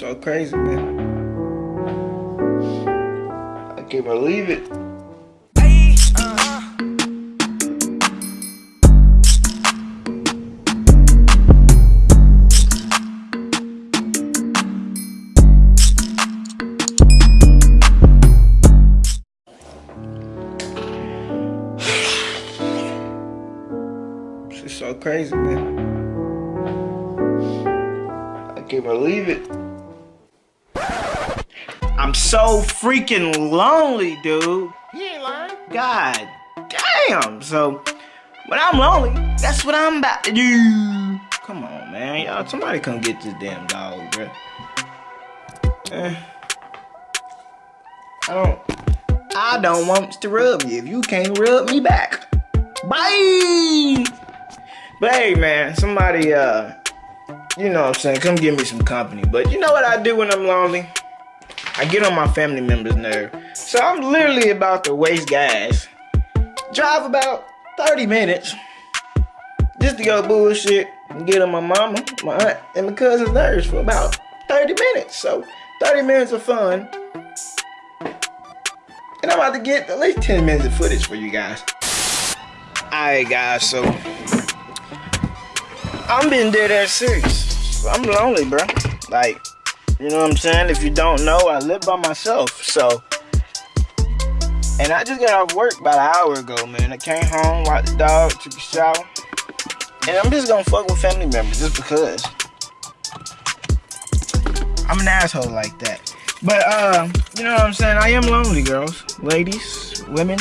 so crazy, man. I can't believe it. She's so crazy, man. I can't believe it. So freaking lonely, dude. He ain't lying. God damn. So when I'm lonely, that's what I'm about to do. Come on, man. Y'all, somebody come get this damn dog, bro. Eh. I don't. I don't want to rub you if you can't rub me back. Bye. But hey, man, somebody, uh, you know what I'm saying, come give me some company. But you know what I do when I'm lonely? I get on my family members' nerve. So I'm literally about to waste gas. Drive about 30 minutes just to go bullshit and get on my mama, my aunt, and my cousin's nerves for about 30 minutes. So 30 minutes of fun. And I'm about to get at least 10 minutes of footage for you guys. Alright guys, so I'm being dead ass serious. I'm lonely, bro. Like, you know what I'm saying? If you don't know, I live by myself. So, and I just got off work about an hour ago, man. I came home, walked the dog, took a shower. And I'm just gonna fuck with family members just because. I'm an asshole like that. But, uh, you know what I'm saying? I am lonely, girls, ladies, women.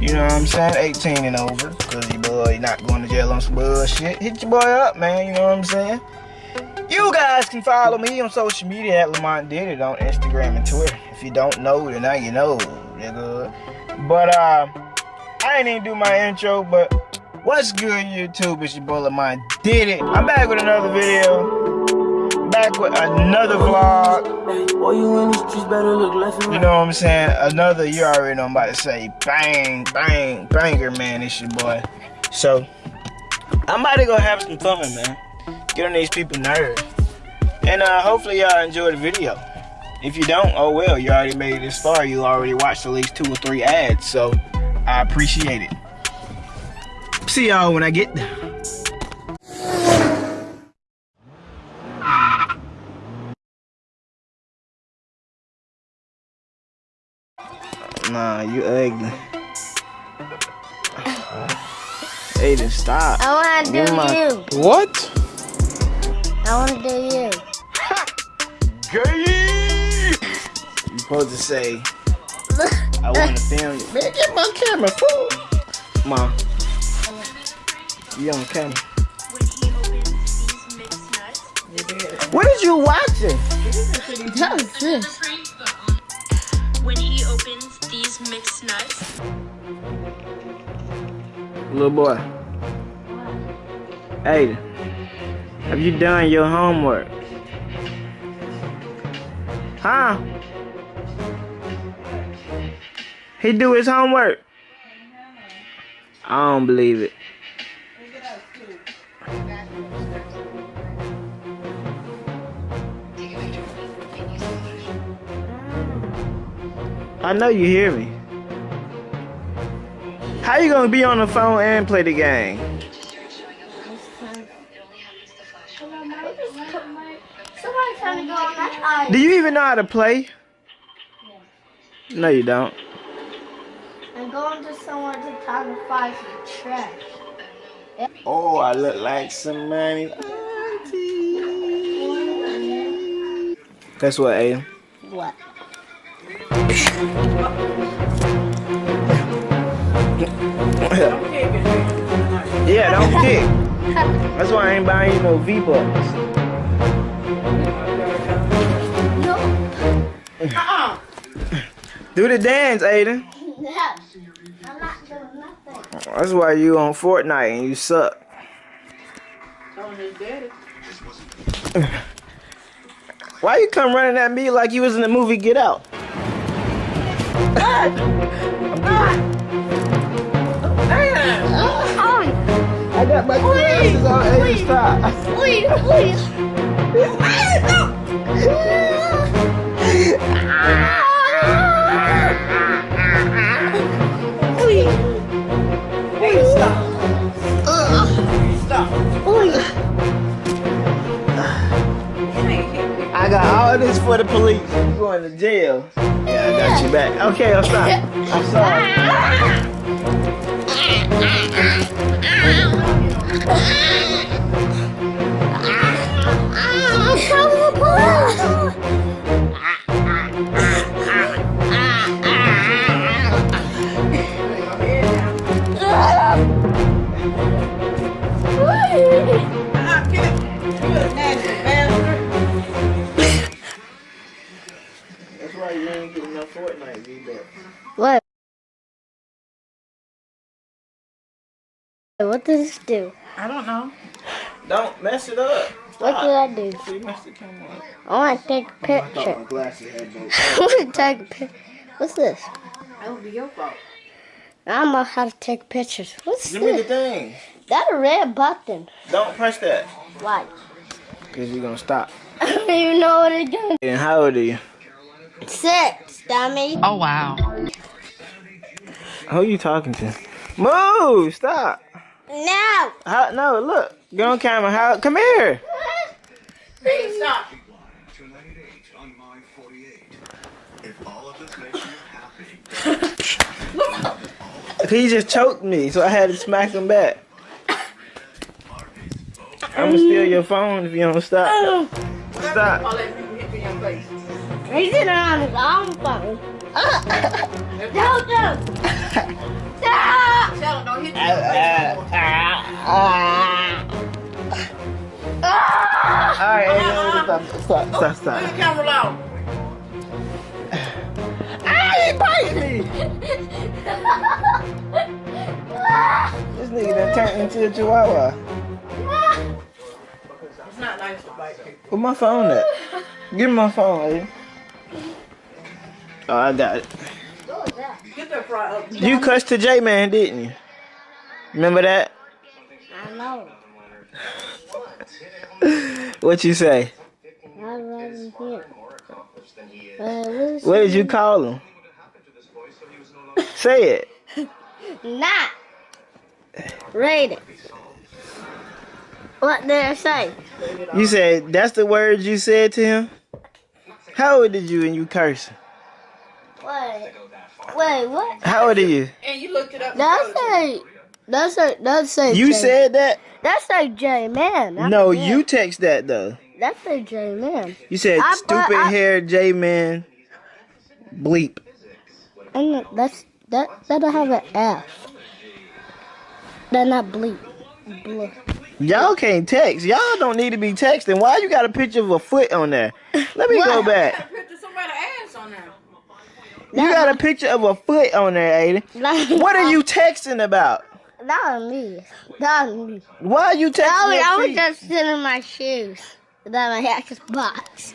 You know what I'm saying? 18 and over. Cause your boy not going to jail on some bullshit. Hit your boy up, man. You know what I'm saying? You guys can follow me on social media at Lamont Did It on Instagram and Twitter. If you don't know, then now you know, nigga. But uh, I ain't even do my intro, but what's good, YouTube? It's your boy Lamont Did It. I'm back with another video. Back with another vlog. Boy, you in streets better look left You know what I'm saying? Another, you already know I'm about to say, bang, bang, banger, man. It's your boy. So, I'm about to go have some fun, man. Get on these people nerves. And uh, hopefully y'all enjoy the video. If you don't, oh well, you already made it this far. You already watched at least two or three ads, so I appreciate it. See y'all when I get there. Nah, you ugly. Aiden, stop. I want to Give do my- you. What? I want to do you. Gay! You supposed to say, I want to film you. Man, get my camera, fool. Mom. You on camera. when he opens these mixed nuts. What is you watching? What is this? When he opens these mixed nuts. Little boy. Aiden. Have you done your homework? Huh? He do his homework? I don't believe it. I know you hear me. How you gonna be on the phone and play the game? Even know how to play? No, you don't. I'm going to somewhere to to find some trash. Oh, I look like somebody. Guess what, Aiden? What? yeah, don't kick. That's why I ain't buying you no V-Bucks. No. Do the dance, Aiden. No. I'm not doing nothing. That's why you on Fortnite and you suck. Why you come running at me like you was in the movie Get Out? I got my glasses on. Aiden, stop. Please, please. I got all this for the police. Going to jail? Yeah, I got you back. Okay, I'll stop. I'm sorry. What does this do? I don't know. Don't mess it up. What did I do? See, mess the camera up. I want to take a oh, I thought picture. my glasses had both. I want to take a picture. What's this? That would be your fault. I don't know how to take pictures. What's Give me the this? thing. That a red button. Don't press that. Why? Because you're going to stop. I don't even know what it's doing. And how old are you? Six, dummy. Oh, wow. Who are you talking to? Move! Stop! No. How, no, look. Get on camera. How? Come here. Hey, stop. on my 48. If all of this makes you happy, He just choked me, so I had to smack him back. I'm gonna steal your phone if you don't stop. Stop. I'll let people hit me in your face. He's in on his own phone. Don't do. Them don't hit me. Alright, stop, stop, stop, stop. the camera loud. Ah, he biting me! This nigga done turned into a chihuahua. It's not nice to bite people. Where my phone at? Give me my phone, lady. Oh, I got it. Get that fry up. You cussed to J-Man, didn't you? Remember that? I know. What you say? I wasn't here. What What did you call him? Say it. Not. Read it. What did I say? You said that's the words you said to him? How old did you and you cursing? Wait. Wait, what? How old are you? And you looked it up. That's a. That's a. That's a. You J- said that? That's a J man. I'm No, man. you text that though. That's a J man. You said I- stupid I- hair J man bleep. And that's that. That don't have an F. They're not bleep. Blue. Y'all can't text. Y'all don't need to be texting. Why you got a picture of a foot on there? Let me go back. Picture somebody's ass on there. You got a picture of a foot on there, Aiden. What are you texting about? Not me. Not me. Why are you texting I was, your I was just sitting in my shoes. That my Xbox.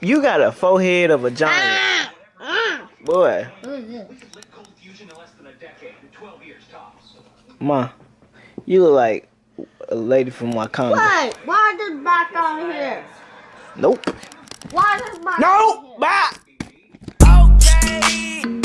You got a forehead of a giant. Ah! Ah! Boy, Who is this? ma, you look like a lady from Wakanda. Wait, why is this back on here? Nope. Why is this back on Nope. here? Hey.